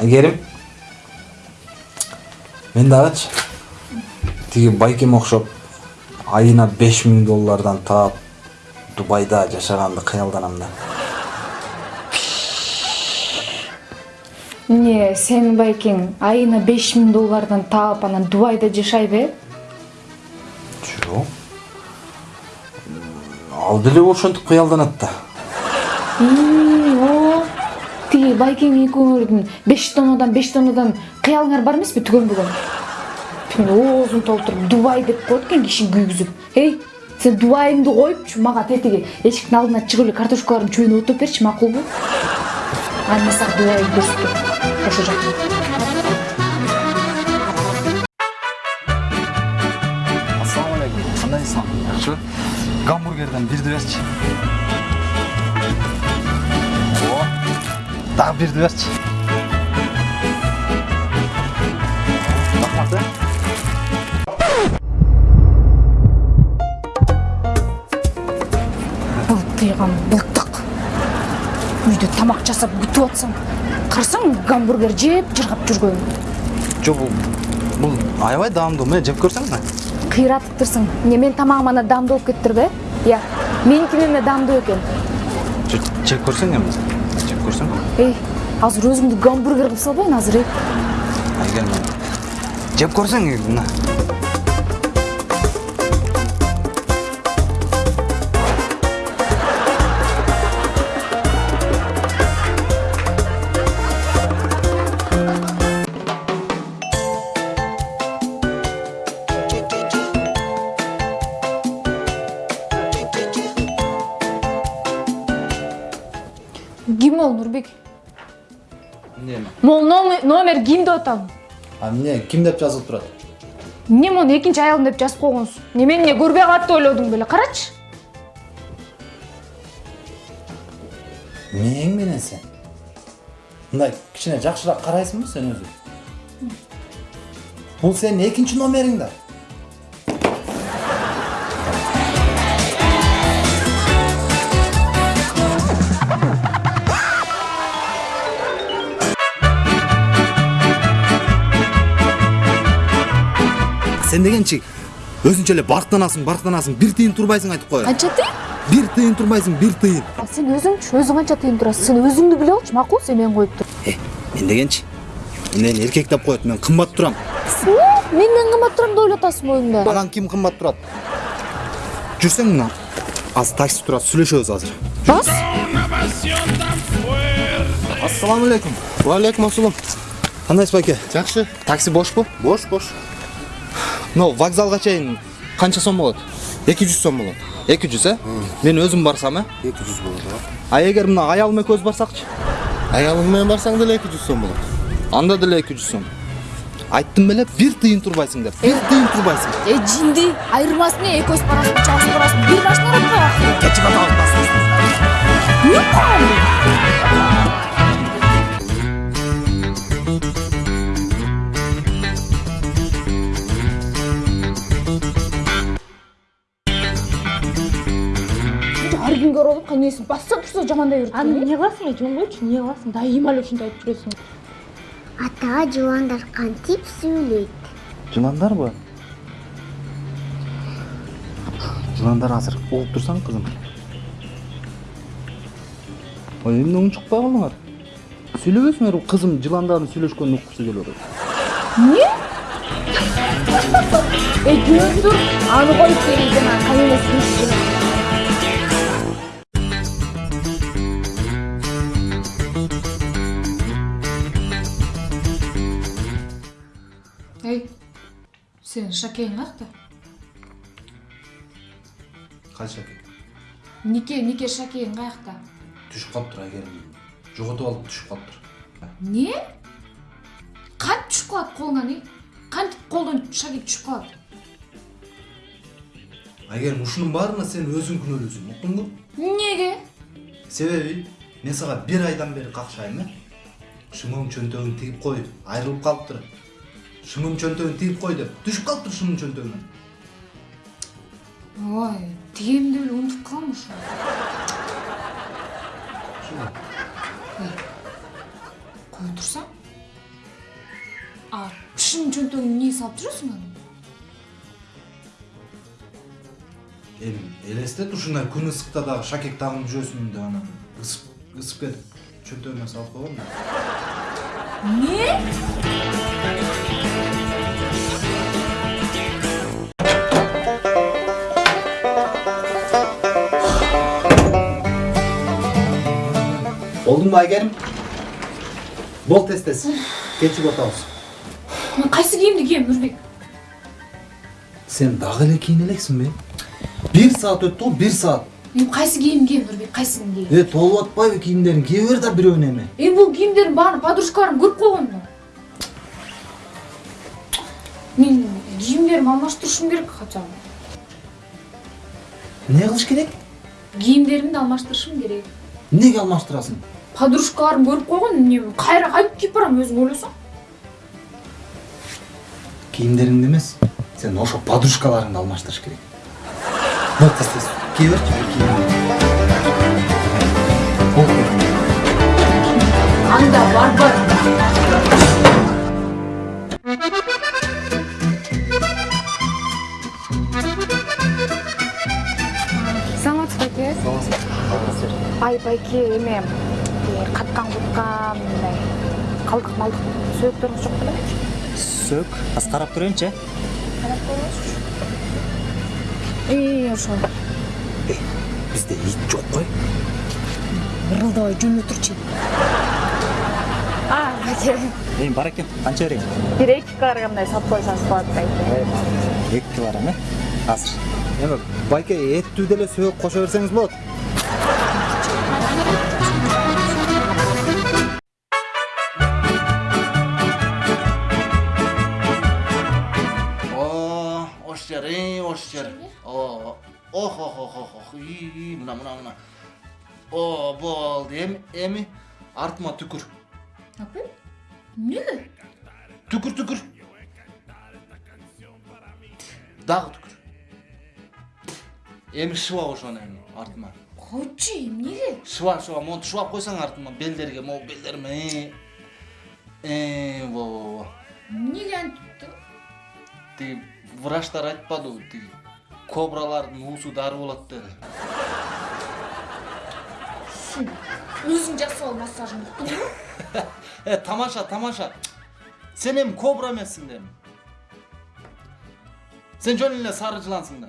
айгерим мен дагычы тиги байкеме окшоп. Айына беш миң доллардан таап дубайда жашаганды кыялданам да эмне сенин байкең айына беш миң доллардан таап анан дубайда жашайбы э жок ал деле ошентип кыялданат да. Байкең экөөңөрдүн беш тоннодан беш тоннодан кыялыңар бар эмеспи? Түгөн бүгүн. Мен оозун толтуруп дубай деп коет экен киши күйгүзүп. Эй сен дубайыңды коюпчу мага тетиги эшиктин алдына чыгып эле картошкаларын чөйнүп отуруп берчи макулбу аны мен сага дубайыңды көрсөтөм ошол жакта. Ассалам алейкум. Кандайсың жакшыбы гамбургерден бирди берчи дагы бирди берчи рахмат э былтыйган былтык үйдө тамак жасап күтүп атсаң карасаң гамбургер жеп жыргап жүргөн жок бул бул аябай даамдуу мына жеп көрсөң да кыйратыптырсың эмне менин тамагым анда даамдуу болуп кетиптирби иә меникинен эле даамдуу экен Жеп- жеп көрсөң эми жеп көрсөң эй азыр өзүңдү гамбургер кылып салбайын азыр эй айгер жеп көрсөң мына ким ол нурбек эмне могул номер- ким деп атам а эмне ким деп жазылып турат эмне мону экинчи аялым деп жазып койгонсуң эмне мени эмне көрбөй калат деп ойлодуң беле карачы мээң менен сен мындай кичине жакшыраак карайсыңбы сен өзү бул сенин экинчи номериң да сен дегенчи өзүнчө эле барктанасың барктанасың бир тыйын турбайсың айтып коеюн канча тыйын бир тыйын турбайсың бир тыйын А сен өзүңчү өзүң канча тыйын турасың сен өзүңдү биле алчы макул сен мени коюп тур э мен дегенчи мени эркек деп коет мен кымбат турам менден кымбат турам деп ойлоп атасың оюңда Маған ким кымбат турат? Жүрсең мына аз такси турат, сүйлөшөбүз азыр. бас Ассаламу алейкум. Ва алейкум ассалам. Кандайсыз байке? Жакшы. Такси бошпу? Бош, бош. Но вокзалга чейин канча сом болот? 200 сом болот. 200, э? Мен өзүм барсам, э? 200 болот. А эгер мына аялым экөөбүз барсакчы? Аялың менен барсаң деле 200 сом болот. Анда деле 200 сом. Айттым беле, бир тыйын турбайсың деп. Бир тыйын турбайсың. э жинди айырмасы эмне экөөбүз барасың чалыс барасың бир машина Кечип атабыз кайнесин басса турса жамандай берет аны эмне кыласың эле жөн койчу эмне кыласың дайыма эле ушинтип айтып жүрөсүң ата жыландар кантип сүйлөйт Жыландарбы? Жыландар азыр угуп турсаң кызым. Ой, эмне унчукпай калдыңар? Сүйлөбөсүңөр кызым жыландардын сүйлөшкөнүн уккусу келип атат. э жөн тур аны коюп бери жана кайнесин эй сенин шакең каякта кайсы нике нике шакең каякта түшүп калыптыр айгерим жоготуп алып түшүп калыптыр эмне кантип түшүп калат колуңан эй кантип колдон шаги түшүп калат айгерим ушунун баарына сен өзүң күнөөлүүсүң уктуңбу эмнеге себеби мен сага бир айдан бери какшайм э шымым чөнтөгүн тигип кой айрылып калыптыр шымым чөнтөгүн тигип кой деп түшүп калыптыр шымым чөнтөгүнөн ой тигемди эле унутуп калам ошо кое турсаң кишинин чөнтөгүнө эмне салып жүрөсүң аны эми элестет ушундай күн ысыкта дагы шакек тагынып жүрөсүң деп анан ысып ысып кетип чөнтөгүмө салып койгом да эмне Болдуңбу Айгерим? Бол тез тез. Кечип атабыз. мен кайсы кийимди кием нурбек Сен дагы эле кийин элексиңби? Бир саат өттү го, бир саат. эми кайсы кийим кием нурбек кайсысын кием Э, толуп атпайбы кийимдериң? Кие бер да бирөөнү эми. эми бул кийимдердин баарын подружкаларым көрүп койгон да мен кийимдеримди алмаштырышым керек хотя бы Эмне кылыш керек? кийимдеримди алмаштырышым керек Эмнеге алмаштырасың? Подружкаларым көрүп койгон эмне кайра кайтып кийип барам өзүң ойлосоң Кийимдериңди эмес, сен ошо подружкаларыңды алмаштырыш керек. Бол тез тез. Кие. Бол. анда барбар саламатсызбы байке ай байке эме каткан куткан мындай калдык малдык сөөктөрүңүз жок беле сөк аз карап көрөйүнчү карап көрүңүзчү и ошол Бизде ит жок кой. ырылдабай турчу а байке эми бар экен канча берейин бир эки килограммдай салып койсоңуз болот байке эки килограмм э азыр Эми байке эттүү деле сөөк кошо берсеңиз болот. О, ош жер, ey, ош жер. О, ох, ох, ох, ох, ий, мына, мына, мына. О, болду. Эми, эми артыма түкүр. апай эмнеге Түкүр, түкүр. Дагы түкүр. Эми шыба ошону эми артыма. койчу эмнеге Шыба, шыба, монтип шыбап койсоң артыма белдерге, могу белдериме. Э, во, во, во. эмнеге тиги врачтар айтпадыбы тиги кобралардын уусу дары болот деди өзүң жасап ал массажыңды уктуңбу э тамаша тамаша. Сен кобра эмессиң да эми сен жөн эле сары жылансың да